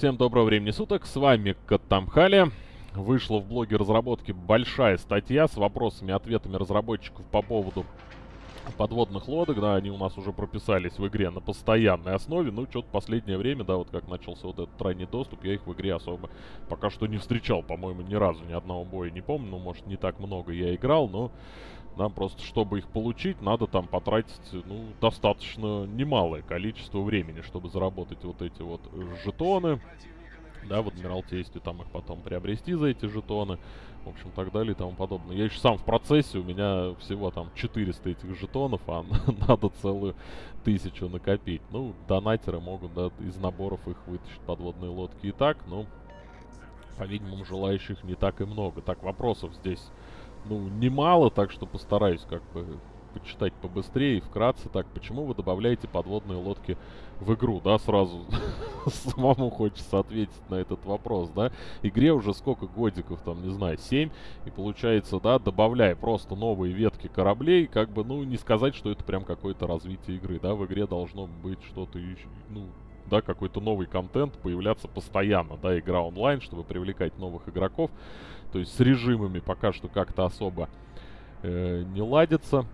Всем доброго времени суток, с вами Катамхали. Вышла в блоге разработки большая статья с вопросами и ответами разработчиков по поводу подводных лодок, да, они у нас уже прописались в игре на постоянной основе, ну, что-то последнее время, да, вот как начался вот этот ранний доступ, я их в игре особо пока что не встречал, по-моему, ни разу, ни одного боя не помню, ну, может, не так много я играл, но нам просто, чтобы их получить, надо там потратить, ну, достаточно немалое количество времени, чтобы заработать вот эти вот жетоны, да, в Адмиралтействе, там их потом приобрести за эти жетоны, в общем, так далее и тому подобное. Я еще сам в процессе, у меня всего там 400 этих жетонов, а надо целую тысячу накопить. Ну, донатеры могут, да, из наборов их вытащить подводные лодки и так, но, по-видимому, желающих не так и много. Так, вопросов здесь, ну, немало, так что постараюсь как бы почитать побыстрее и вкратце. Так, почему вы добавляете подводные лодки в игру, да, сразу самому хочется ответить на этот вопрос, да. Игре уже сколько годиков, там, не знаю, 7, и получается, да, добавляя просто новые ветки кораблей, как бы, ну, не сказать, что это прям какое-то развитие игры, да, в игре должно быть что-то, ну, да, какой-то новый контент появляться постоянно, да, игра онлайн, чтобы привлекать новых игроков, то есть с режимами пока что как-то особо э, не ладится,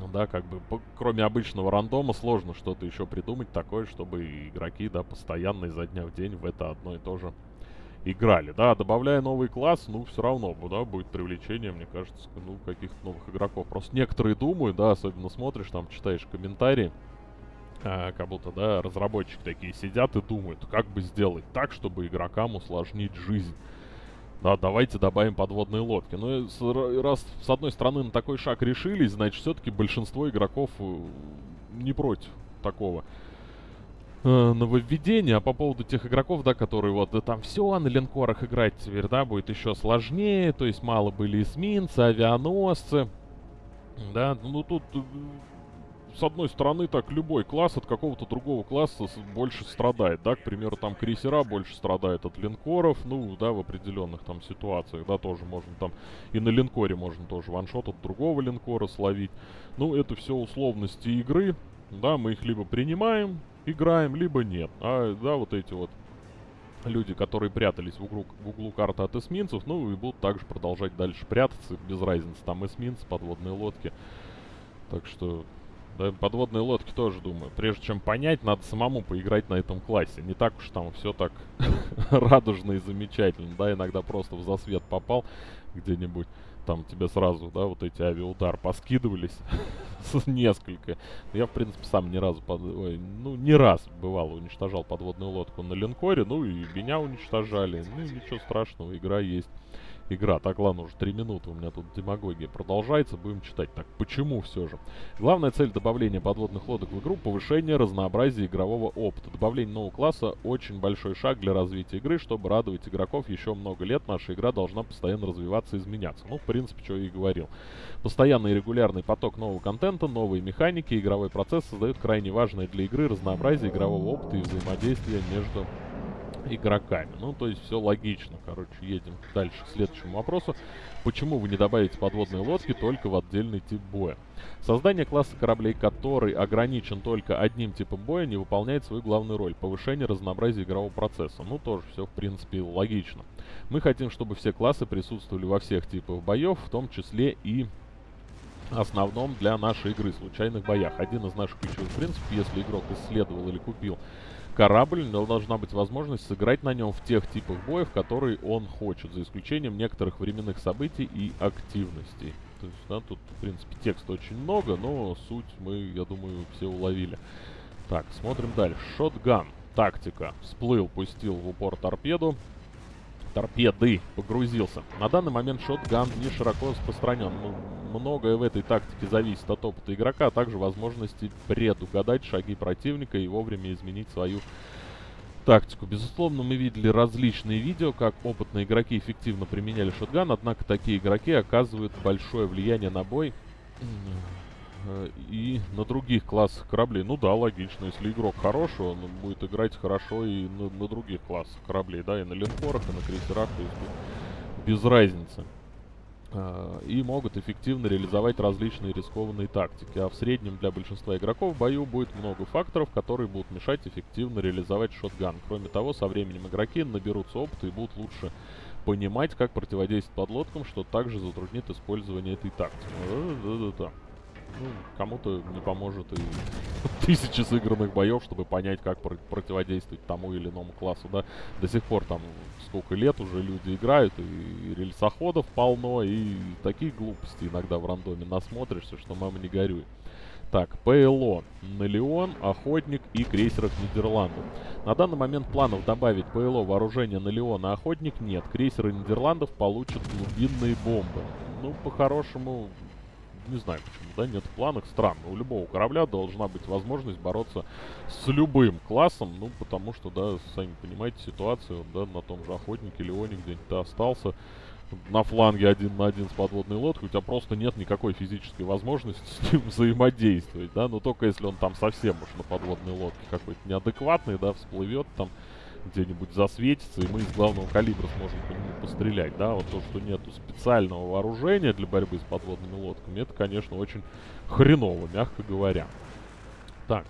ну да, как бы, кроме обычного рандома, сложно что-то еще придумать такое, чтобы игроки, да, постоянно изо дня в день в это одно и то же играли. Да, добавляя новый класс, ну, все равно, да, будет привлечение, мне кажется, ну, каких-то новых игроков. Просто некоторые думают, да, особенно смотришь, там, читаешь комментарии, а, как будто, да, разработчики такие сидят и думают, как бы сделать так, чтобы игрокам усложнить жизнь. Да, давайте добавим подводные лодки. Ну, раз с одной стороны на такой шаг решились, значит, все-таки большинство игроков э, не против такого э, нововведения. А по поводу тех игроков, да, которые вот, да, там все, на линкорах играть теперь, да, будет еще сложнее. То есть мало были эсминцы, авианосцы. Да, ну тут э, с одной стороны, так любой класс от какого-то другого класса больше страдает, да, к примеру, там крейсера больше страдают от линкоров, ну, да, в определенных там ситуациях, да, тоже можно там, и на линкоре можно тоже ваншот от другого линкора словить. Ну, это все условности игры, да, мы их либо принимаем, играем, либо нет. А, да, вот эти вот люди, которые прятались в углу, в углу карты от эсминцев, ну, и будут также продолжать дальше прятаться, без разницы, там эсминцы, подводные лодки. Так что да, подводные лодки тоже думаю. Прежде чем понять, надо самому поиграть на этом классе. Не так уж там все так радужно и замечательно. Да, иногда просто в засвет попал где-нибудь. Там тебе сразу, да, вот эти авиаудар поскидывались. Несколько. Я, в принципе, сам ни разу, под... Ой, ну, не раз, бывало, уничтожал подводную лодку на линкоре. Ну, и меня уничтожали. Ну, ничего страшного, игра есть игра. Так, ладно, уже 3 минуты у меня тут демагогия продолжается, будем читать. Так, почему все же? Главная цель добавления подводных лодок в игру — повышение разнообразия игрового опыта. Добавление нового класса — очень большой шаг для развития игры. Чтобы радовать игроков еще много лет, наша игра должна постоянно развиваться и изменяться. Ну, в принципе, что я и говорил. Постоянный и регулярный поток нового контента, новые механики, игровой процесс создают крайне важное для игры разнообразие игрового опыта и взаимодействия между игроками. Ну, то есть все логично. Короче, едем дальше к следующему вопросу. Почему вы не добавите подводные лодки только в отдельный тип боя? Создание класса кораблей, который ограничен только одним типом боя, не выполняет свою главную роль – повышение разнообразия игрового процесса. Ну, тоже все, в принципе, логично. Мы хотим, чтобы все классы присутствовали во всех типах боев, в том числе и основном для нашей игры, случайных боях. Один из наших ключевых принципов, если игрок исследовал или купил корабль, но должна быть возможность сыграть на нем в тех типах боев, которые он хочет, за исключением некоторых временных событий и активностей. То есть, да, тут, в принципе, текста очень много, но суть мы, я думаю, все уловили. Так, смотрим дальше. Шотган. Тактика. Всплыл, пустил в упор торпеду торпеды погрузился. На данный момент шотган не широко распространен. Ну, многое в этой тактике зависит от опыта игрока, а также возможности предугадать шаги противника и вовремя изменить свою тактику. Безусловно, мы видели различные видео, как опытные игроки эффективно применяли шотган, однако такие игроки оказывают большое влияние на бой Э, и на других классах кораблей. Ну да, логично. Если игрок хороший, он будет играть хорошо и на, на других классах кораблей, да, и на линкорах, и на крейсерах, то есть без разницы. Э, и могут эффективно реализовать различные рискованные тактики. А в среднем для большинства игроков в бою будет много факторов, которые будут мешать эффективно реализовать шотган. Кроме того, со временем игроки наберутся опыта и будут лучше понимать, как противодействовать подлодкам, что также затруднит использование этой тактики. Да-да-да. Ну, кому-то не поможет и тысячи сыгранных боев, чтобы понять, как про противодействовать тому или иному классу, да. До сих пор там сколько лет уже люди играют, и рельсоходов полно, и такие глупости иногда в рандоме насмотришься, что мама не горюй. Так, ПЛО, Налеон, Охотник и крейсеров Нидерландов. На данный момент планов добавить ПЛО вооружение и Охотник нет. Крейсеры Нидерландов получат глубинные бомбы. Ну, по-хорошему, не знаю почему, да, нет в планах. Странно, у любого корабля должна быть возможность бороться с любым классом, ну, потому что, да, сами понимаете ситуацию, да, на том же Охотнике, Леоне где-нибудь остался на фланге один на один с подводной лодкой, у тебя просто нет никакой физической возможности с ним взаимодействовать, да, но только если он там совсем уж на подводной лодке какой-то неадекватный, да, всплывет там, где-нибудь засветится, и мы из главного калибра сможем по нему пострелять, да, вот то, что нету специального вооружения для борьбы с подводными лодками, это, конечно, очень хреново, мягко говоря. Так,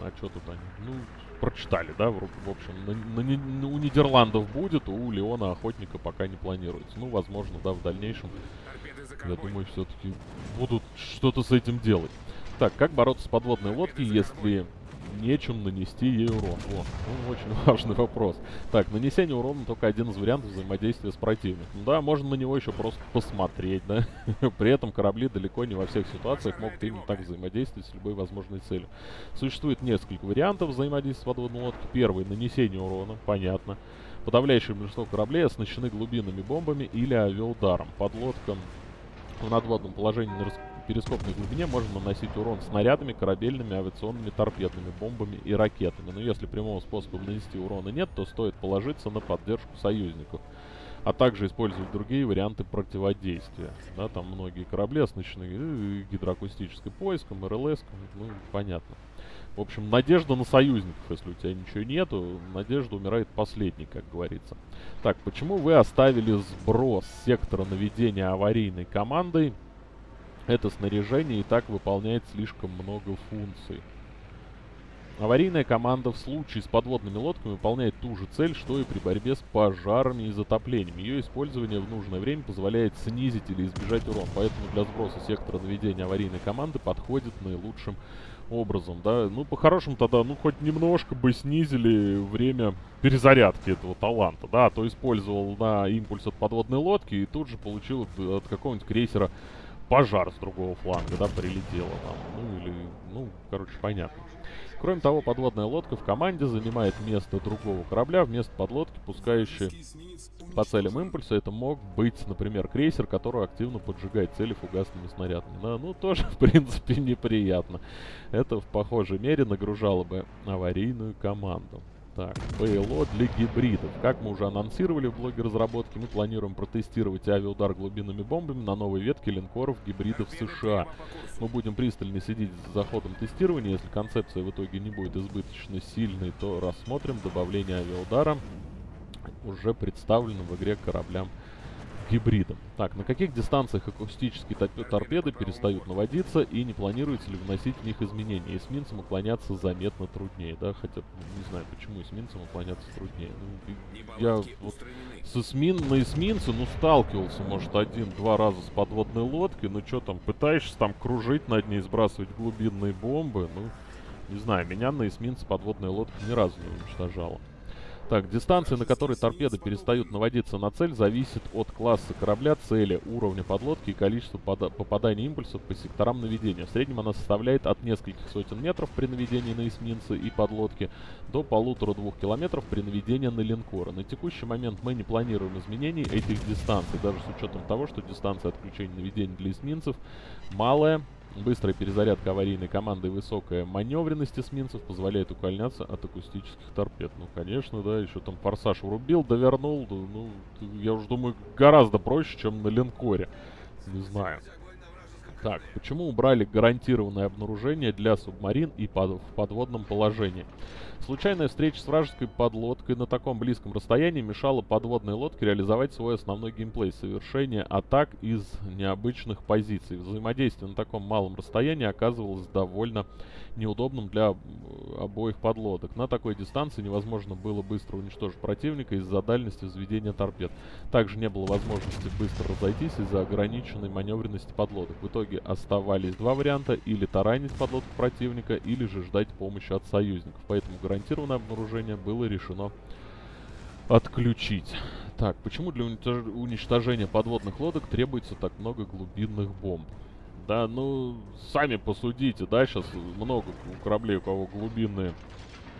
а что тут они? Ну, прочитали, да, в, в общем, на, на, на, у Нидерландов будет, у Леона Охотника пока не планируется. Ну, возможно, да, в дальнейшем, я думаю, все-таки будут что-то с этим делать. Так, как бороться с подводной лодкой, если нечем нанести ей урон. О, ну, очень важный вопрос. Так, нанесение урона только один из вариантов взаимодействия с противником. Ну да, можно на него еще просто посмотреть, да. При этом корабли далеко не во всех ситуациях могут именно так взаимодействовать с любой возможной целью. Существует несколько вариантов взаимодействия с подводной лодкой. Первый — нанесение урона, понятно. Подавляющее большинство кораблей оснащены глубинными бомбами или авиаударом. Подлодкам в надводном положении на перископной глубине можно наносить урон снарядами, корабельными, авиационными, торпедными, бомбами и ракетами. Но если прямого способа нанести урона нет, то стоит положиться на поддержку союзников. А также использовать другие варианты противодействия. Да, там многие корабли оснащены гидроакустической поиском, РЛС, ну, понятно. В общем, надежда на союзников, если у тебя ничего нету, надежда умирает последней, как говорится. Так, почему вы оставили сброс сектора наведения аварийной командой это снаряжение и так выполняет слишком много функций. Аварийная команда в случае с подводными лодками выполняет ту же цель, что и при борьбе с пожарами и затоплением. Ее использование в нужное время позволяет снизить или избежать урон, поэтому для сброса сектора наведения аварийной команды подходит наилучшим образом, да. Ну, по-хорошему тогда, ну, хоть немножко бы снизили время перезарядки этого таланта, да, а то использовал на импульс от подводной лодки и тут же получил от какого-нибудь крейсера пожар с другого фланга, да, прилетело там. Ну, или, ну, короче, понятно. Кроме того, подводная лодка в команде занимает место другого корабля вместо подлодки, пускающей по целям импульса. Это мог быть, например, крейсер, который активно поджигает цели фугасными снарядами. Да, ну, тоже, в принципе, неприятно. Это в похожей мере нагружало бы аварийную команду. Так, ПЛО для гибридов. Как мы уже анонсировали в блоге разработки, мы планируем протестировать авиаудар глубинными бомбами на новой ветке линкоров гибридов США. Мы будем пристально следить за ходом тестирования. Если концепция в итоге не будет избыточно сильной, то рассмотрим добавление авиаудара уже представленным в игре кораблям гибридом. Так, на каких дистанциях акустические торпеды перестают наводиться и не планируется ли вносить в них изменения? Эсминцам уклоняться заметно труднее, да? Хотя, не знаю, почему эсминцам уклоняться труднее. Ну, я вот с эсмин, на эсминце, ну, сталкивался, может, один-два раза с подводной лодкой, ну, что там, пытаешься там кружить над ней, сбрасывать глубинные бомбы, ну, не знаю, меня на эсминце подводная лодка ни разу не уничтожала. Так, дистанция, на которой торпеды перестают наводиться на цель, зависит от класса корабля, цели, уровня подлодки и количества попаданий импульсов по секторам наведения. В среднем она составляет от нескольких сотен метров при наведении на эсминцы и подлодки до полутора-двух километров при наведении на линкоры. На текущий момент мы не планируем изменений этих дистанций, даже с учетом того, что дистанция отключения наведения для эсминцев малая, Быстрая перезарядка аварийной команды и высокая маневренность эсминцев позволяет уклоняться от акустических торпед. Ну, конечно, да, еще там форсаж врубил, довернул. Ну, я уже думаю, гораздо проще, чем на линкоре. Не знаю. Так, почему убрали гарантированное обнаружение для субмарин и под, в подводном положении? Случайная встреча с вражеской подлодкой на таком близком расстоянии мешала подводной лодке реализовать свой основной геймплей, совершение атак из необычных позиций. Взаимодействие на таком малом расстоянии оказывалось довольно неудобным для обоих подлодок. На такой дистанции невозможно было быстро уничтожить противника из-за дальности взведения торпед. Также не было возможности быстро разойтись из-за ограниченной маневренности подлодок. В итоге оставались два варианта, или таранить подлодку противника, или же ждать помощи от союзников. Поэтому гарантированное обнаружение было решено отключить. Так, почему для уничтожения подводных лодок требуется так много глубинных бомб? Да, ну, сами посудите, да, сейчас много кораблей, у кого глубинные...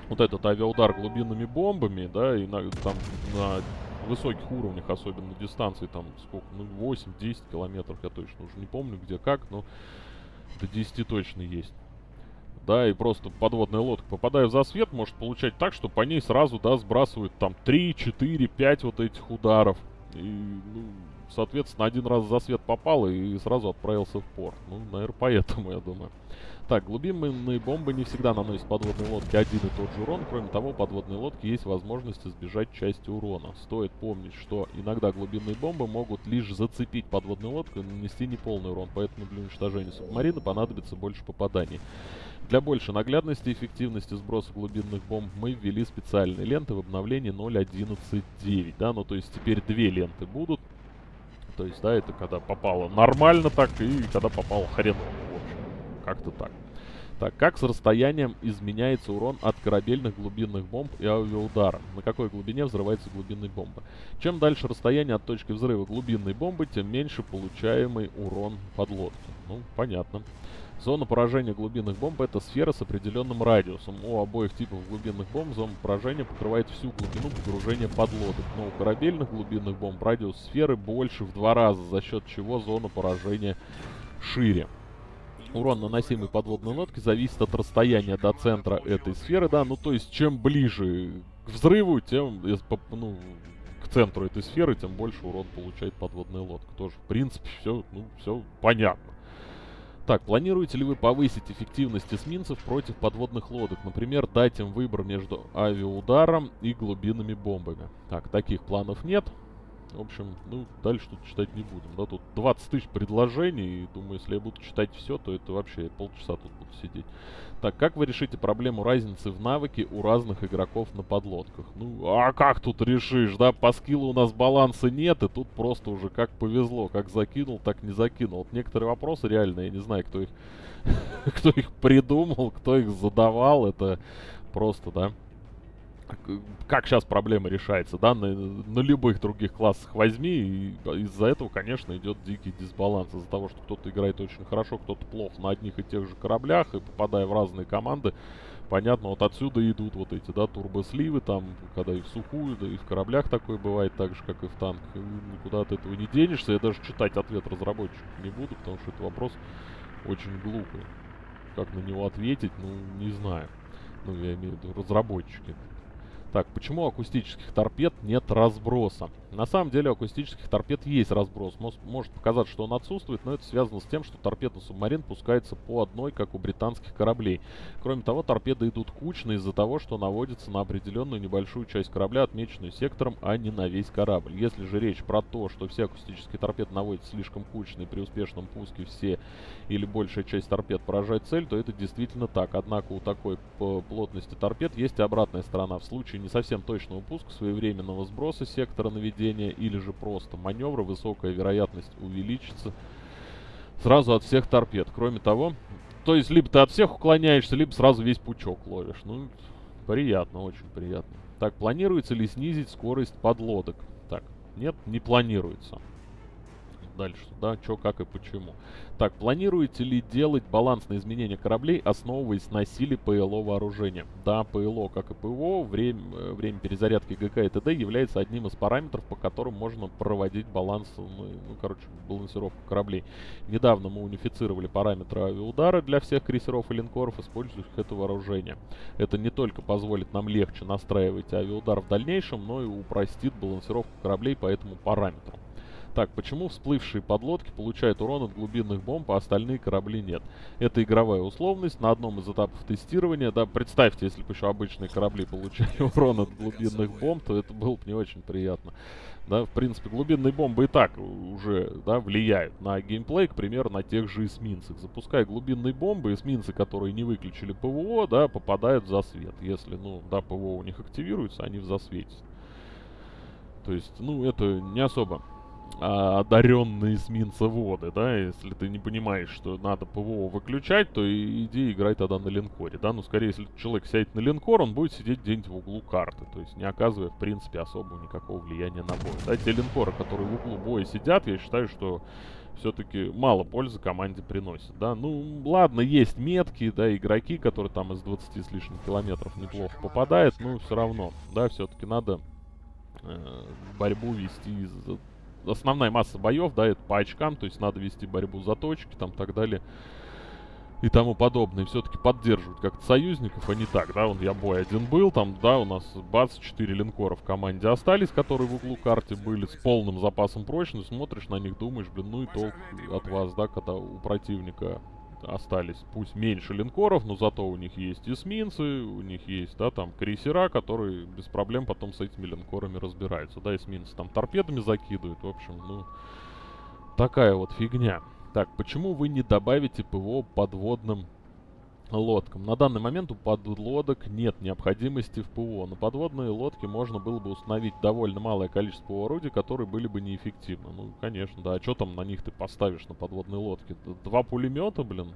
Вот этот авиаудар глубинными бомбами, да, и на, там на высоких уровнях, особенно дистанции, там сколько, ну, 8-10 километров, я точно уже не помню, где как, но до 10 точно есть да, и просто подводная лодка, попадая в засвет, может получать так, что по ней сразу, да, сбрасывают там 3, 4, 5 вот этих ударов. И, ну, соответственно, один раз в засвет попал и сразу отправился в порт. Ну, наверное, поэтому, я думаю. Так, глубинные бомбы не всегда наносят подводной лодке один и тот же урон. Кроме того, подводной лодке есть возможность избежать части урона. Стоит помнить, что иногда глубинные бомбы могут лишь зацепить подводную лодку и нанести неполный урон. Поэтому для уничтожения субмарины понадобится больше попаданий. Для большей наглядности и эффективности сброса глубинных бомб мы ввели специальные ленты в обновлении 0.11.9. Да, ну то есть теперь две ленты будут. То есть, да, это когда попало нормально так и когда попало хреново, в общем. Как-то так. Так, как с расстоянием изменяется урон от корабельных глубинных бомб и авиаудара? На какой глубине взрывается глубинная бомба? Чем дальше расстояние от точки взрыва глубинной бомбы, тем меньше получаемый урон подлодки. Ну, понятно. Зона поражения глубинных бомб это сфера с определенным радиусом. У обоих типов глубинных бомб зона поражения покрывает всю глубину погружения подлодок. Но у корабельных глубинных бомб радиус сферы больше в два раза, за счет чего зона поражения шире. Урон, наносимый подводной лодке, зависит от расстояния до центра этой сферы, да, ну то есть чем ближе к взрыву, тем, ну, к центру этой сферы, тем больше урон получает подводная лодка. Тоже, в принципе, все, ну, все понятно. Так, планируете ли вы повысить эффективность эсминцев против подводных лодок? Например, дать им выбор между авиаударом и глубинными бомбами. Так, таких планов нет. В общем, ну, дальше тут читать не будем. Да, тут 20 тысяч предложений, и думаю, если я буду читать все, то это вообще полчаса тут буду сидеть. Так, как вы решите проблему разницы в навыке у разных игроков на подлодках? Ну, а как тут решишь, да? По скиллу у нас баланса нет, и тут просто уже как повезло. Как закинул, так не закинул. Вот некоторые вопросы реально, я не знаю, кто их, кто их придумал, кто их задавал. Это просто, да как сейчас проблема решается, да, на, на любых других классах возьми, и из-за этого, конечно, идет дикий дисбаланс, из-за того, что кто-то играет очень хорошо, кто-то плохо на одних и тех же кораблях, и попадая в разные команды, понятно, вот отсюда идут вот эти, да, турбосливы, там, когда и в сухую, да и в кораблях такое бывает, так же, как и в танках, и никуда от этого не денешься, я даже читать ответ разработчиков не буду, потому что это вопрос очень глупый. Как на него ответить, ну, не знаю. Ну, я имею в виду разработчики. Так, почему у акустических торпед нет разброса? На самом деле у акустических торпед есть разброс. Может показаться, что он отсутствует, но это связано с тем, что торпеда субмарин пускается по одной, как у британских кораблей. Кроме того, торпеды идут кучно из-за того, что наводятся на определенную небольшую часть корабля, отмеченную сектором, а не на весь корабль. Если же речь про то, что все акустические торпеды наводятся слишком кучно и при успешном пуске все или большая часть торпед поражает цель, то это действительно так. Однако у такой плотности торпед есть обратная сторона. В случае не совсем точного пуска, своевременного сброса сектора наведения или же просто маневра, высокая вероятность увеличится сразу от всех торпед. Кроме того, то есть либо ты от всех уклоняешься, либо сразу весь пучок ловишь. Ну, приятно, очень приятно. Так, планируется ли снизить скорость подлодок? Так, нет, не планируется дальше, да, что, как и почему. Так, планируете ли делать балансное изменение кораблей, основываясь на силе ПЛО вооружения? Да, ПЛО, как и ПВО, время, э, время перезарядки ГК и ТД является одним из параметров, по которым можно проводить баланс, ну, ну короче, балансировку кораблей. Недавно мы унифицировали параметры авиаудара для всех крейсеров и линкоров, использующих это вооружение. Это не только позволит нам легче настраивать авиаудар в дальнейшем, но и упростит балансировку кораблей по этому параметру. Так, почему всплывшие подлодки получают урон от глубинных бомб, а остальные корабли нет? Это игровая условность на одном из этапов тестирования. Да, представьте, если бы еще обычные корабли получали урон от глубинных бомб, то это было бы не очень приятно. Да, в принципе, глубинные бомбы и так уже да, влияют на геймплей, к примеру, на тех же эсминцах. Запуская глубинные бомбы, эсминцы, которые не выключили ПВО, да, попадают в засвет. Если, ну, да, ПВО у них активируется, они в засвете. То есть, ну, это не особо одаренные эсминцеводы, да, если ты не понимаешь, что надо ПВО выключать, то иди играй тогда на линкоре, да, ну, скорее, если человек сядет на линкор, он будет сидеть где-нибудь в углу карты, то есть не оказывая, в принципе, особого никакого влияния на бой. Да, те линкоры, которые в углу боя сидят, я считаю, что все-таки мало пользы команде приносит, да. Ну, ладно, есть метки, да, игроки, которые там из 20 с лишним километров неплохо попадают, но все равно, да, все-таки надо э, борьбу вести основная масса боев, да, это по очкам, то есть надо вести борьбу за точки, там, так далее и тому подобное. Все-таки поддерживают как-то союзников, а не так, да, вот я бой один был, там, да, у нас бац, 4 линкора в команде остались, которые в углу карты были, с полным запасом прочности, смотришь на них, думаешь, блин, ну и толк от вас, да, когда у противника остались, пусть меньше линкоров, но зато у них есть эсминцы, у них есть, да, там, крейсера, которые без проблем потом с этими линкорами разбираются, да, эсминцы там торпедами закидывают, в общем, ну, такая вот фигня. Так, почему вы не добавите ПВО подводным лодкам. На данный момент у подлодок нет необходимости в ПВО. На подводные лодки можно было бы установить довольно малое количество орудий, которые были бы неэффективны. Ну, конечно, да. А что там на них ты поставишь, на подводные лодки? Два пулемета, блин?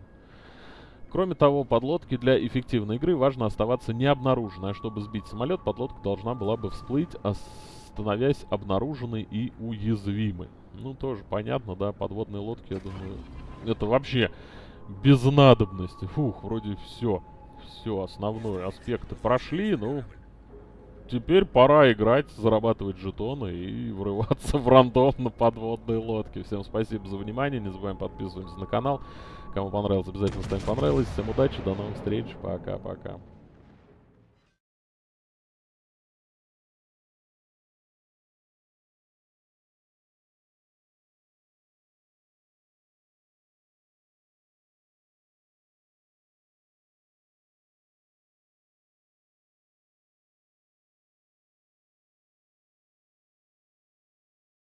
Кроме того, подлодки для эффективной игры важно оставаться необнаруженной. А чтобы сбить самолет, подлодка должна была бы всплыть, становясь обнаруженной и уязвимой. Ну, тоже понятно, да, подводные лодки, я думаю, это вообще без надобности. Фух, вроде все. Все, основные аспекты прошли, ну... Теперь пора играть, зарабатывать жетоны и врываться в рандом на подводные лодки. Всем спасибо за внимание, не забываем подписываться на канал. Кому понравилось, обязательно ставим понравилось. Всем удачи, до новых встреч, пока-пока.